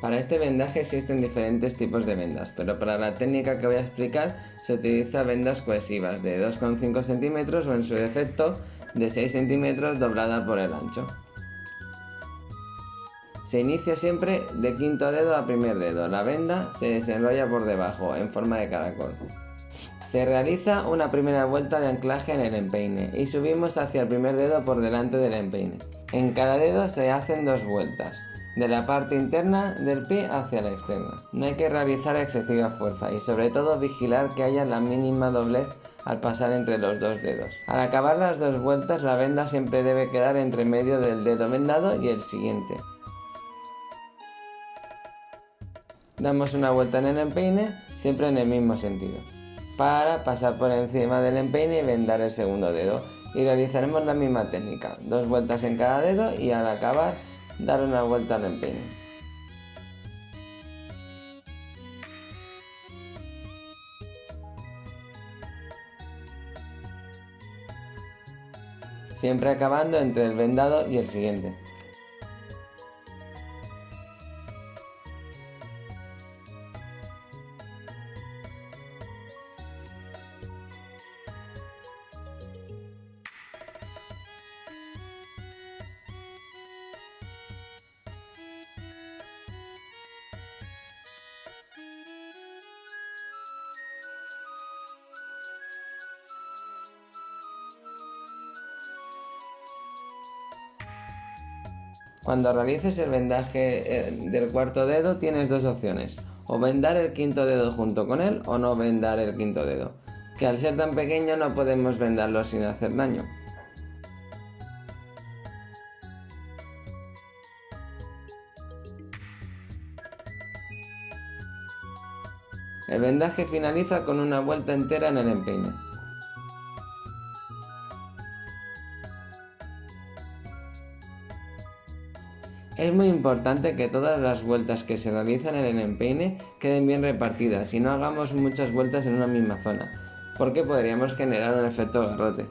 Para este vendaje existen diferentes tipos de vendas, pero para la técnica que voy a explicar se utiliza vendas cohesivas de 2,5 centímetros o en su defecto de 6 centímetros doblada por el ancho. Se inicia siempre de quinto dedo a primer dedo, la venda se desenrolla por debajo en forma de caracol. Se realiza una primera vuelta de anclaje en el empeine y subimos hacia el primer dedo por delante del empeine. En cada dedo se hacen dos vueltas, de la parte interna del pie hacia la externa. No hay que realizar excesiva fuerza y sobre todo vigilar que haya la mínima doblez al pasar entre los dos dedos. Al acabar las dos vueltas la venda siempre debe quedar entre medio del dedo vendado y el siguiente. Damos una vuelta en el empeine, siempre en el mismo sentido, para pasar por encima del empeine y vendar el segundo dedo. Y realizaremos la misma técnica, dos vueltas en cada dedo y al acabar dar una vuelta al empeine. Siempre acabando entre el vendado y el siguiente. Cuando realices el vendaje eh, del cuarto dedo tienes dos opciones, o vendar el quinto dedo junto con él o no vendar el quinto dedo, que al ser tan pequeño no podemos vendarlo sin hacer daño. El vendaje finaliza con una vuelta entera en el empeine. Es muy importante que todas las vueltas que se realizan en el empeine queden bien repartidas y no hagamos muchas vueltas en una misma zona, porque podríamos generar un efecto garrote.